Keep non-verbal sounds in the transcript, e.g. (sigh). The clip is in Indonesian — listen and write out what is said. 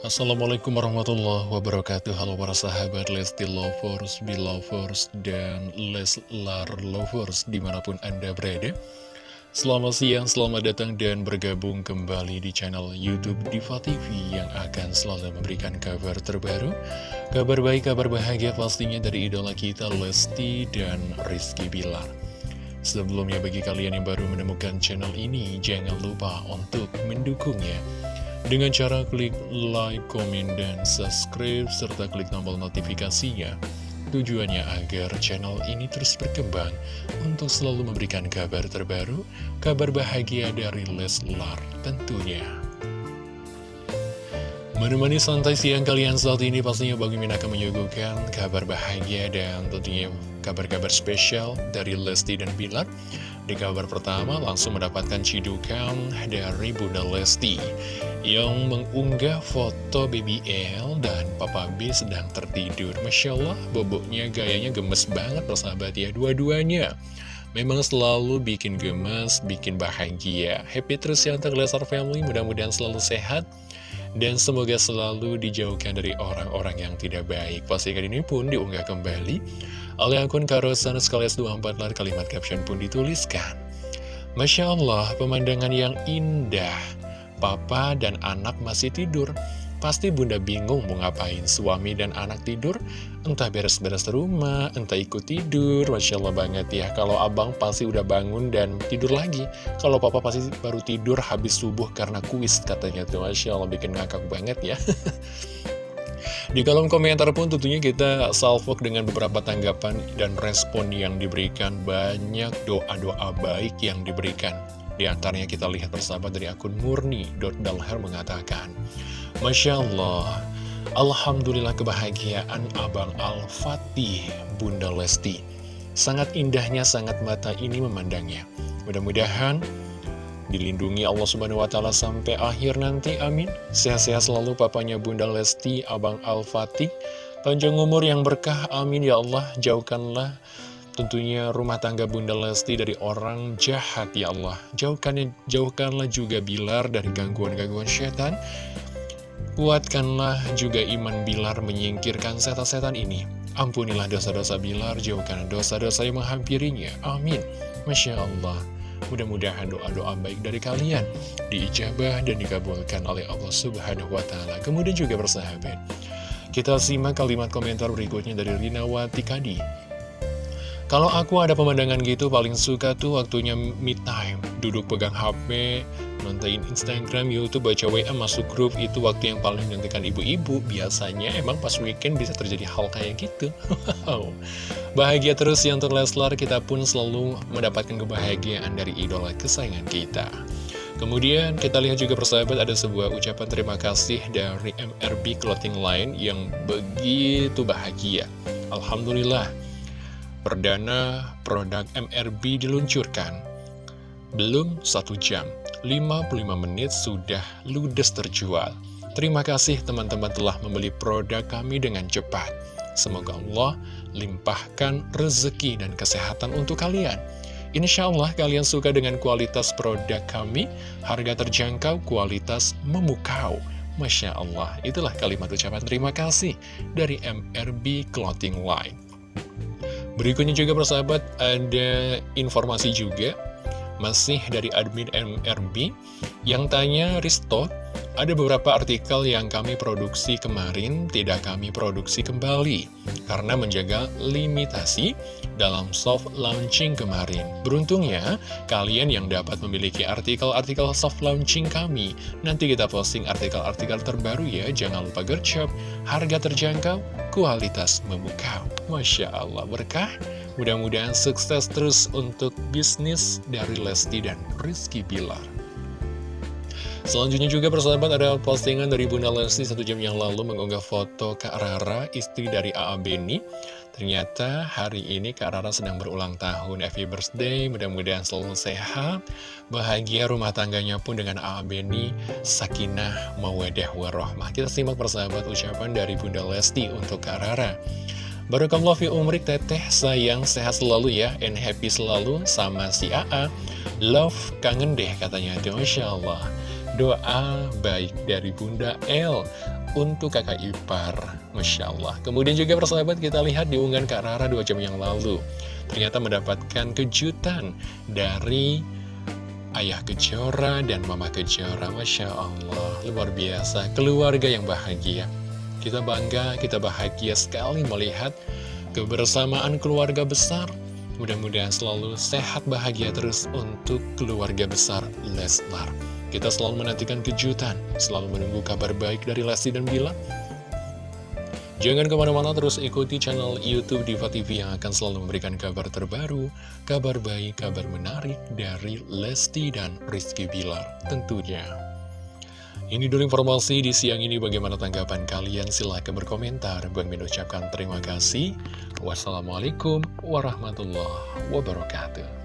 Assalamualaikum warahmatullahi wabarakatuh. Halo para sahabat Lesti Lovers, Belovers, dan Leslar Lovers di mana pun Anda berada. Selamat siang, selamat datang dan bergabung kembali di channel Youtube Diva TV Yang akan selalu memberikan kabar terbaru. Kabar baik, kabar bahagia pastinya dari idola kita Lesti dan Rizky Bilar. Sebelumnya bagi kalian yang baru menemukan channel ini Jangan lupa untuk mendukungnya dengan cara klik like, komen, dan subscribe, serta klik tombol notifikasinya. Tujuannya agar channel ini terus berkembang untuk selalu memberikan kabar terbaru, kabar bahagia dari Leslar tentunya. Menemani santai siang kalian saat ini pastinya Min akan menyuguhkan kabar bahagia dan tentunya kabar-kabar spesial dari Lesti dan Bilar. Di kabar pertama langsung mendapatkan cidukan dari Bunda Lesti yang mengunggah foto BBL dan Papa B sedang tertidur. Masya Allah, boboknya gayanya gemes banget persahabat ya, dua-duanya. Memang selalu bikin gemes, bikin bahagia. Happy terus ya untuk Family, mudah-mudahan selalu sehat. Dan semoga selalu dijauhkan dari orang-orang yang tidak baik. Postingan ini pun diunggah kembali oleh akun Karosan Skales 24 lar kalimat caption pun dituliskan. Masya Allah, pemandangan yang indah Papa dan anak masih tidur. Pasti bunda bingung mau ngapain Suami dan anak tidur. Entah beres-beres rumah Entah ikut tidur. Masya Allah banget ya Kalau abang pasti udah bangun dan tidur lagi. Kalau papa pasti baru tidur habis subuh karena kuis katanya tuh. Masya Allah bikin ngakak banget ya. (laughs) Di kolom komentar pun tentunya kita salvok dengan beberapa tanggapan dan respon yang diberikan. Banyak doa-doa baik yang diberikan di antaranya kita lihat bersama dari akun murni.dalher mengatakan, Masya Allah, Alhamdulillah kebahagiaan Abang Al-Fatih, Bunda Lesti. Sangat indahnya, sangat mata ini memandangnya. Mudah-mudahan dilindungi Allah Subhanahu wa Ta'ala sampai akhir nanti, amin. Sehat-sehat selalu papanya Bunda Lesti, Abang Al-Fatih. Panjang umur yang berkah, amin ya Allah. Jauhkanlah Tentunya rumah tangga Bunda Lesti dari orang jahat ya Allah. Jauhkan, Jauhkanlah juga Bilar dari gangguan-gangguan setan. Kuatkanlah juga iman Bilar menyingkirkan setan-setan ini. Ampunilah dosa-dosa Bilar, jauhkan dosa-dosa yang menghampirinya. Amin. Masya Allah. Mudah-mudahan doa-doa baik dari kalian diijabah dan dikabulkan oleh Allah Subhanahu wa Ta'ala. Kemudian juga bersahabat, kita simak kalimat komentar berikutnya dari Rina Wati Kadi. Kalau aku ada pemandangan gitu paling suka tuh waktunya me time. Duduk pegang HP, nonton Instagram, Youtube, baca WA, masuk grup Itu waktu yang paling menentukan ibu-ibu. Biasanya emang pas weekend bisa terjadi hal kayak gitu. Bahagia terus ya untuk Kita pun selalu mendapatkan kebahagiaan dari idola kesayangan kita. Kemudian kita lihat juga persahabat ada sebuah ucapan terima kasih dari MRB Clothing Line yang begitu bahagia. Alhamdulillah Perdana produk MRB diluncurkan. Belum satu jam, 55 menit sudah ludes terjual. Terima kasih teman-teman telah membeli produk kami dengan cepat. Semoga Allah limpahkan rezeki dan kesehatan untuk kalian. Insya Allah kalian suka dengan kualitas produk kami, harga terjangkau, kualitas memukau. Masya Allah, itulah kalimat ucapan terima kasih dari MRB Clothing Line. Berikutnya juga persahabat ada informasi juga masih dari admin MRB yang tanya Risto ada beberapa artikel yang kami produksi kemarin tidak kami produksi kembali karena menjaga limitasi dalam soft launching kemarin. Beruntungnya, kalian yang dapat memiliki artikel-artikel soft launching kami. Nanti kita posting artikel-artikel terbaru ya, jangan lupa gercep, harga terjangkau, kualitas memukau. Masya Allah, berkah. Mudah-mudahan sukses terus untuk bisnis dari Lesti dan Rizky Bilar. Selanjutnya juga persahabat ada postingan dari Bunda Lesti satu jam yang lalu mengunggah foto Kak Rara, istri dari A.A. Beni. Ternyata hari ini Kak Rara sedang berulang tahun, happy birthday, mudah-mudahan selalu sehat, bahagia rumah tangganya pun dengan A.A. Beni, sakinah, mawadah, warahmah. Kita simak persahabat ucapan dari Bunda Lesti untuk Kak Rara. Barakallah fi umrik teteh sayang sehat selalu ya and happy selalu sama si AA Love kangen deh katanya Masya Allah Doa baik dari Bunda L untuk kakak ipar. Masya Allah. Kemudian juga persahabat kita lihat di unggahan Kak Rara dua jam yang lalu. Ternyata mendapatkan kejutan dari Ayah Kejora dan Mama Kejora Masya Allah, luar biasa Keluarga yang bahagia Kita bangga, kita bahagia sekali melihat Kebersamaan keluarga besar Mudah-mudahan selalu sehat bahagia terus untuk keluarga besar Leslar Kita selalu menantikan kejutan Selalu menunggu kabar baik dari Lesti dan Bila Jangan ke mana-mana terus ikuti channel Youtube Diva TV yang akan selalu memberikan kabar terbaru, kabar baik, kabar menarik dari Lesti dan Rizky Bilar tentunya. Ini dulu informasi di siang ini bagaimana tanggapan kalian silahkan berkomentar. Bang Min ucapkan terima kasih. Wassalamualaikum warahmatullahi wabarakatuh.